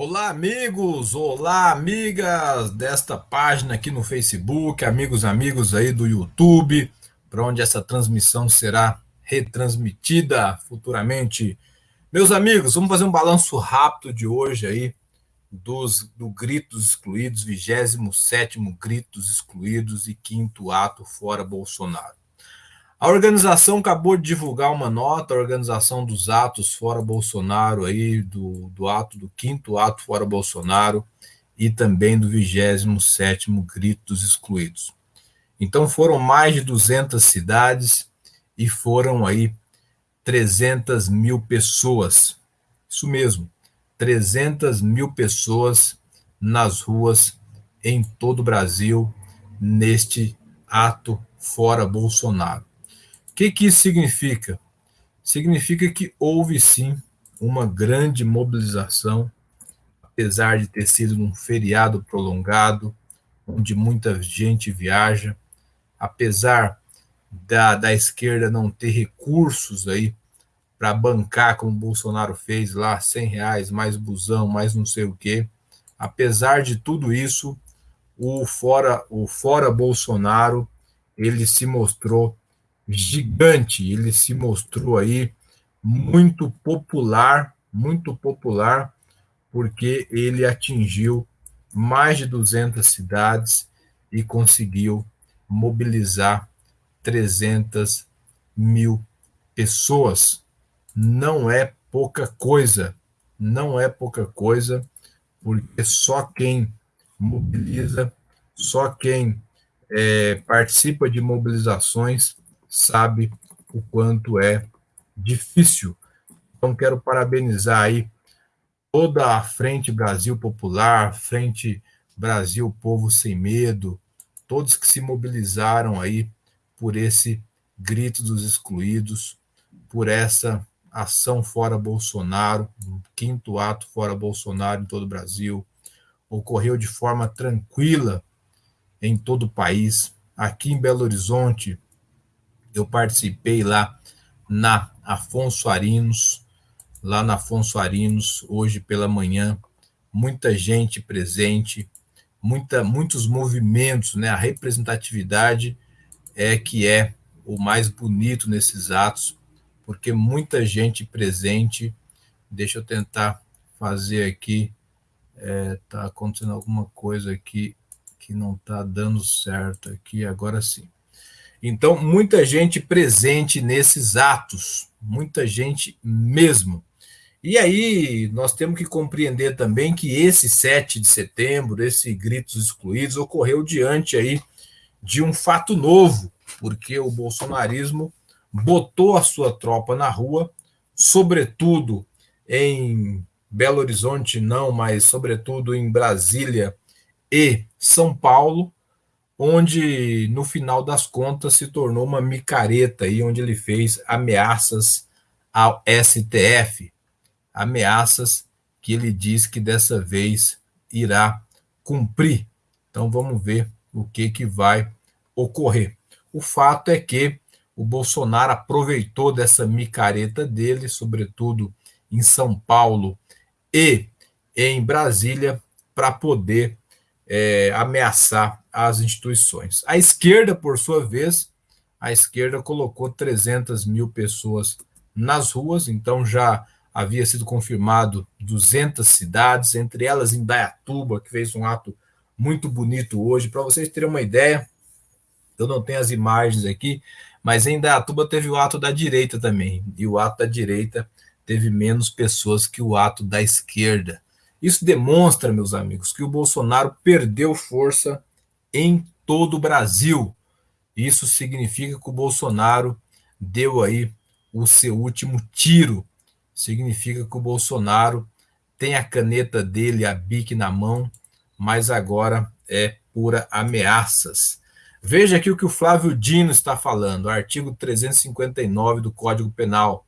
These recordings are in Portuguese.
Olá, amigos! Olá, amigas desta página aqui no Facebook, amigos, amigos aí do YouTube, para onde essa transmissão será retransmitida futuramente. Meus amigos, vamos fazer um balanço rápido de hoje aí dos do Gritos Excluídos, 27 Gritos Excluídos e quinto ato fora Bolsonaro. A organização acabou de divulgar uma nota, a organização dos atos fora Bolsonaro, aí, do, do ato do quinto ato fora Bolsonaro e também do 27 Grito dos Excluídos. Então foram mais de 200 cidades e foram aí 300 mil pessoas. Isso mesmo, 300 mil pessoas nas ruas em todo o Brasil neste ato fora Bolsonaro que, que isso significa? Significa que houve sim uma grande mobilização, apesar de ter sido num feriado prolongado, onde muita gente viaja, apesar da, da esquerda não ter recursos aí para bancar, como o Bolsonaro fez lá, 100 reais, mais busão, mais não sei o quê. Apesar de tudo isso, o fora, o fora Bolsonaro, ele se mostrou gigante. Ele se mostrou aí muito popular, muito popular, porque ele atingiu mais de 200 cidades e conseguiu mobilizar 300 mil pessoas. Não é pouca coisa, não é pouca coisa, porque só quem mobiliza, só quem é, participa de mobilizações sabe o quanto é difícil. Então, quero parabenizar aí toda a Frente Brasil Popular, Frente Brasil Povo Sem Medo, todos que se mobilizaram aí por esse grito dos excluídos, por essa ação fora Bolsonaro, um quinto ato fora Bolsonaro em todo o Brasil, ocorreu de forma tranquila em todo o país. Aqui em Belo Horizonte, eu participei lá na Afonso Arinos, lá na Afonso Arinos, hoje pela manhã, muita gente presente, muita, muitos movimentos, né? A representatividade é que é o mais bonito nesses atos, porque muita gente presente. Deixa eu tentar fazer aqui. É, tá acontecendo alguma coisa aqui que não está dando certo aqui, agora sim. Então, muita gente presente nesses atos, muita gente mesmo. E aí, nós temos que compreender também que esse 7 de setembro, esse Gritos Excluídos, ocorreu diante aí de um fato novo, porque o bolsonarismo botou a sua tropa na rua, sobretudo em Belo Horizonte, não, mas sobretudo em Brasília e São Paulo, onde no final das contas se tornou uma micareta aí, onde ele fez ameaças ao STF, ameaças que ele diz que dessa vez irá cumprir. Então vamos ver o que que vai ocorrer. O fato é que o Bolsonaro aproveitou dessa micareta dele, sobretudo em São Paulo e em Brasília, para poder é, ameaçar as instituições. A esquerda, por sua vez, a esquerda colocou 300 mil pessoas nas ruas, então já havia sido confirmado 200 cidades, entre elas Indaiatuba, que fez um ato muito bonito hoje. Para vocês terem uma ideia, eu não tenho as imagens aqui, mas em Indaiatuba teve o ato da direita também, e o ato da direita teve menos pessoas que o ato da esquerda. Isso demonstra, meus amigos, que o Bolsonaro perdeu força em todo o Brasil. Isso significa que o Bolsonaro deu aí o seu último tiro. Significa que o Bolsonaro tem a caneta dele, a bique na mão, mas agora é pura ameaças. Veja aqui o que o Flávio Dino está falando, artigo 359 do Código Penal.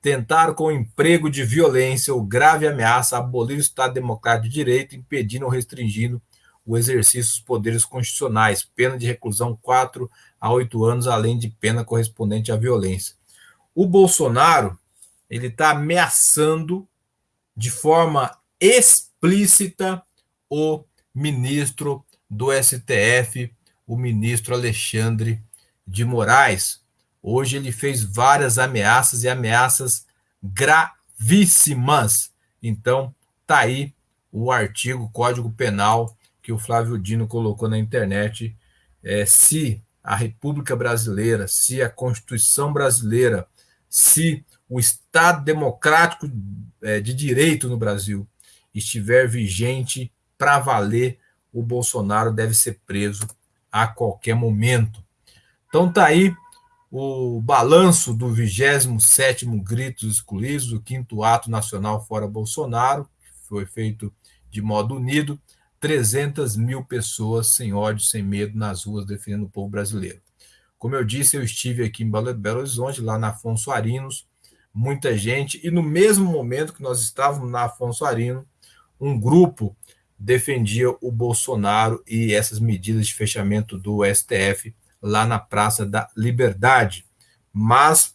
Tentar com emprego de violência ou grave ameaça abolir o Estado Democrático de Direito, impedindo ou restringindo o exercício dos poderes constitucionais, pena de reclusão 4 a 8 anos, além de pena correspondente à violência. O Bolsonaro ele está ameaçando de forma explícita o ministro do STF, o ministro Alexandre de Moraes. Hoje ele fez várias ameaças e ameaças gravíssimas. Então, tá aí o artigo Código Penal que o Flávio Dino colocou na internet. É, se a República Brasileira, se a Constituição brasileira, se o Estado democrático é, de direito no Brasil estiver vigente para valer, o Bolsonaro deve ser preso a qualquer momento. Então tá aí o balanço do 27º Gritos Excluídos, o quinto ato nacional fora Bolsonaro, que foi feito de modo unido, 300 mil pessoas sem ódio, sem medo nas ruas defendendo o povo brasileiro. Como eu disse, eu estive aqui em Belo Horizonte, lá na Afonso Arinos, muita gente, e no mesmo momento que nós estávamos na Afonso Arino, um grupo defendia o Bolsonaro e essas medidas de fechamento do STF lá na Praça da Liberdade. Mas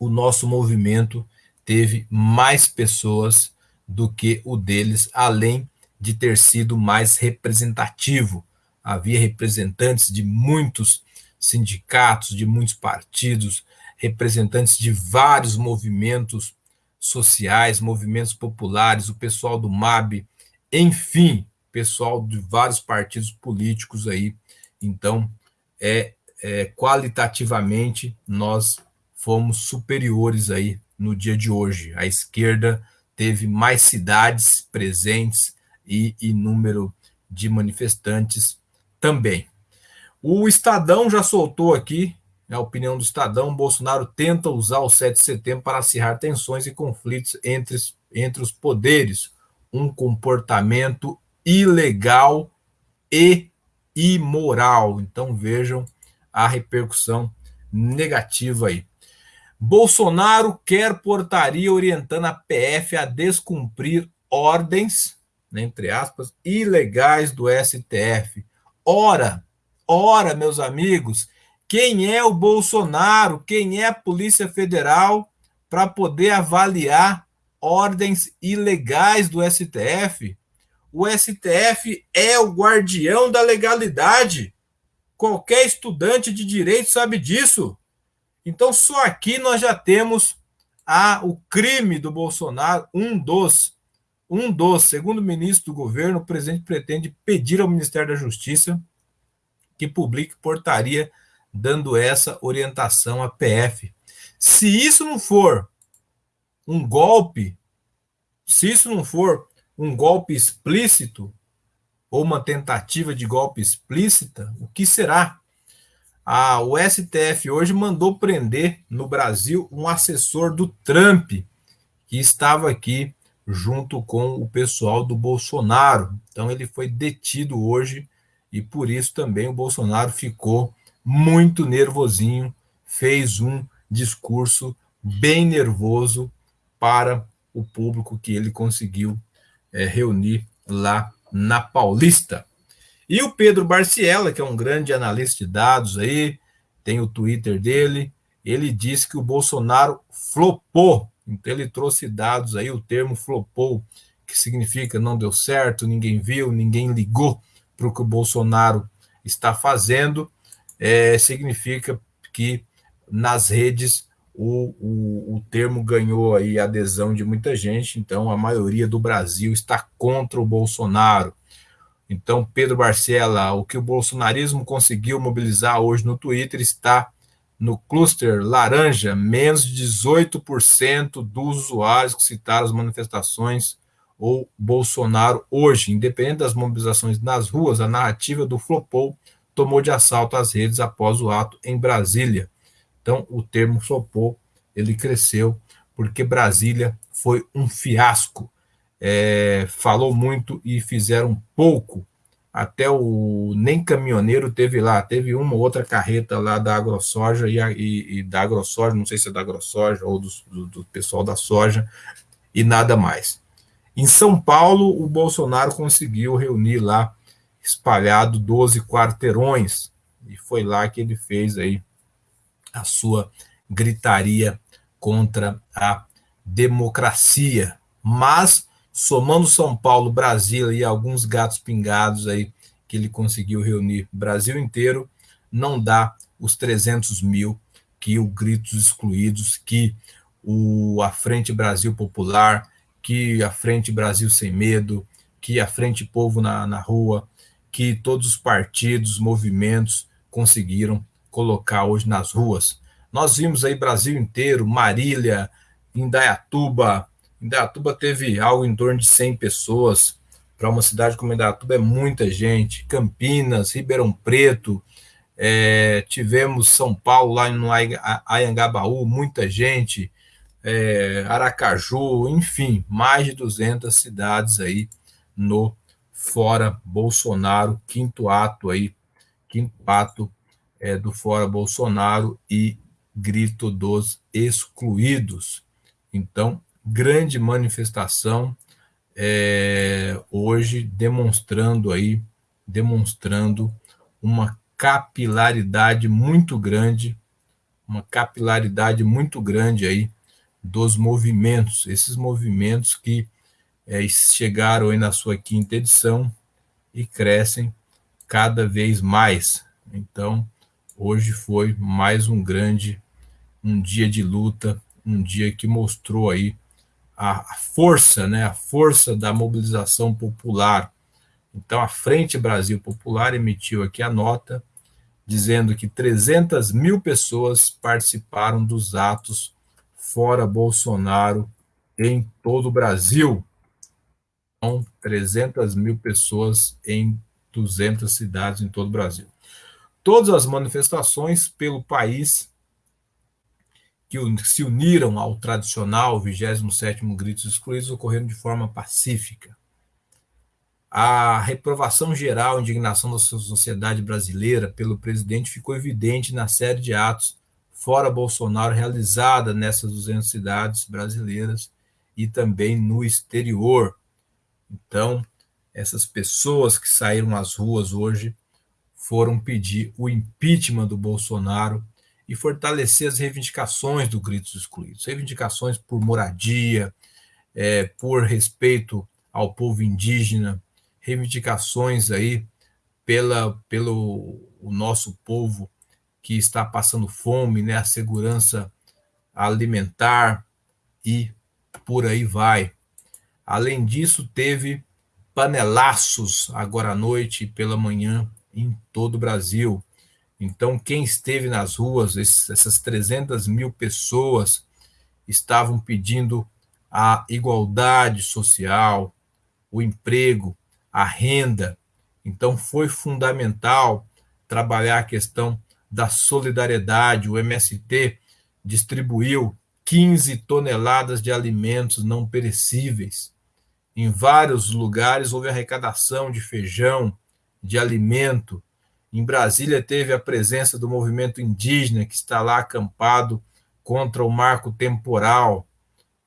o nosso movimento teve mais pessoas do que o deles, além de ter sido mais representativo. Havia representantes de muitos sindicatos, de muitos partidos, representantes de vários movimentos sociais, movimentos populares, o pessoal do MAB, enfim, pessoal de vários partidos políticos aí. Então, é, é, qualitativamente, nós fomos superiores aí no dia de hoje. A esquerda teve mais cidades presentes e, e número de manifestantes também. O Estadão já soltou aqui a opinião do Estadão, Bolsonaro tenta usar o 7 de setembro para acirrar tensões e conflitos entre, entre os poderes um comportamento ilegal e imoral. Então vejam a repercussão negativa aí. Bolsonaro quer portaria orientando a PF a descumprir ordens, né, entre aspas, ilegais do STF. Ora, ora, meus amigos, quem é o Bolsonaro, quem é a Polícia Federal para poder avaliar ordens ilegais do STF. O STF é o guardião da legalidade. Qualquer estudante de direito sabe disso. Então, só aqui nós já temos a, o crime do Bolsonaro, um dos, um dos, segundo o ministro do governo, o presidente pretende pedir ao Ministério da Justiça que publique portaria dando essa orientação à PF. Se isso não for um golpe, se isso não for um golpe explícito ou uma tentativa de golpe explícita, o que será? O STF hoje mandou prender no Brasil um assessor do Trump que estava aqui junto com o pessoal do Bolsonaro. Então ele foi detido hoje e por isso também o Bolsonaro ficou muito nervosinho, fez um discurso bem nervoso para o público que ele conseguiu é, reunir lá na Paulista. E o Pedro Barciela, que é um grande analista de dados aí, tem o Twitter dele, ele disse que o Bolsonaro flopou. Então ele trouxe dados aí, o termo flopou, que significa não deu certo, ninguém viu, ninguém ligou para o que o Bolsonaro está fazendo, é, significa que nas redes o, o, o termo ganhou aí adesão de muita gente, então a maioria do Brasil está contra o Bolsonaro. Então, Pedro Barcela, o que o bolsonarismo conseguiu mobilizar hoje no Twitter está no cluster laranja, menos de 18% dos usuários que citaram as manifestações ou Bolsonaro hoje. Independente das mobilizações nas ruas, a narrativa do Flopou tomou de assalto as redes após o ato em Brasília. Então, o termo flopou, ele cresceu, porque Brasília foi um fiasco. É, falou muito e fizeram pouco. Até o nem caminhoneiro teve lá, teve uma outra carreta lá da AgroSoja e, e, e da AgroSoja, não sei se é da AgroSoja ou do, do, do pessoal da soja, e nada mais. Em São Paulo, o Bolsonaro conseguiu reunir lá, espalhado 12 quarteirões, e foi lá que ele fez aí a sua gritaria contra a democracia. Mas somando São Paulo, Brasília e alguns gatos pingados aí que ele conseguiu reunir Brasil inteiro, não dá os 300 mil que o Gritos Excluídos, que o a Frente Brasil Popular, que a Frente Brasil Sem Medo, que a Frente Povo na, na Rua, que todos os partidos, movimentos conseguiram colocar hoje nas ruas. Nós vimos aí Brasil inteiro, Marília, Indaiatuba. Indaiatuba teve algo em torno de 100 pessoas. Para uma cidade como Indaiatuba é muita gente. Campinas, Ribeirão Preto, é, tivemos São Paulo lá no Ayangabaú, muita gente. É, Aracaju, enfim, mais de 200 cidades aí no Fora Bolsonaro, quinto ato aí, quinto ato é, do Fora Bolsonaro e grito dos excluídos. Então, grande manifestação é, hoje demonstrando aí, demonstrando uma capilaridade muito grande, uma capilaridade muito grande aí dos movimentos, esses movimentos que é, chegaram aí na sua quinta edição e crescem cada vez mais. Então, hoje foi mais um grande, um dia de luta, um dia que mostrou aí a, força, né, a força da mobilização popular. Então, a Frente Brasil Popular emitiu aqui a nota dizendo que 300 mil pessoas participaram dos atos fora Bolsonaro em todo o Brasil. Então, 300 mil pessoas em 200 cidades em todo o Brasil. Todas as manifestações pelo país que se uniram ao tradicional 27º Gritos Excluídos ocorreram de forma pacífica. A reprovação geral, a indignação da sociedade brasileira pelo presidente ficou evidente na série de atos fora Bolsonaro realizada nessas 200 cidades brasileiras e também no exterior. Então, essas pessoas que saíram às ruas hoje foram pedir o impeachment do Bolsonaro e fortalecer as reivindicações do Gritos Excluídos, reivindicações por moradia, é, por respeito ao povo indígena, reivindicações aí pela, pelo o nosso povo que está passando fome, né, a segurança alimentar e por aí vai. Além disso, teve panelaços agora à noite e pela manhã em todo o Brasil. Então, quem esteve nas ruas, essas 300 mil pessoas estavam pedindo a igualdade social, o emprego, a renda. Então, foi fundamental trabalhar a questão da solidariedade. O MST distribuiu 15 toneladas de alimentos não perecíveis. Em vários lugares houve arrecadação de feijão, de alimento. Em Brasília teve a presença do movimento indígena que está lá acampado contra o marco temporal.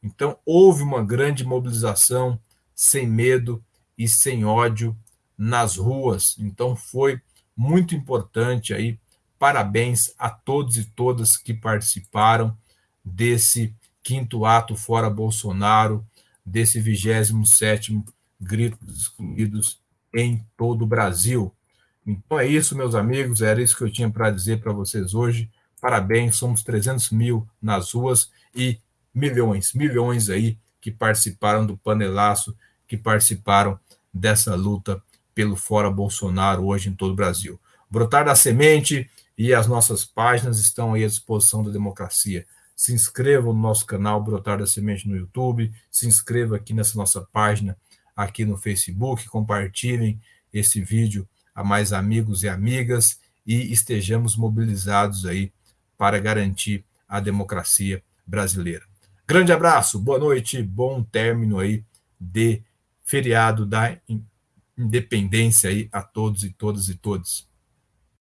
Então houve uma grande mobilização sem medo e sem ódio nas ruas. Então foi muito importante aí. Parabéns a todos e todas que participaram desse quinto ato fora Bolsonaro, desse 27º Gritos Excluídos em todo o Brasil. Então é isso, meus amigos, era isso que eu tinha para dizer para vocês hoje. Parabéns, somos 300 mil nas ruas e milhões, milhões aí que participaram do panelaço, que participaram dessa luta pelo Fora Bolsonaro hoje em todo o Brasil. Brotar da Semente e as nossas páginas estão aí à disposição da democracia. Se inscreva no nosso canal Brotar da Semente no YouTube, se inscreva aqui nessa nossa página aqui no Facebook, compartilhem esse vídeo a mais amigos e amigas e estejamos mobilizados aí para garantir a democracia brasileira. Grande abraço, boa noite, bom término aí de feriado da independência aí a todos e todas e todos.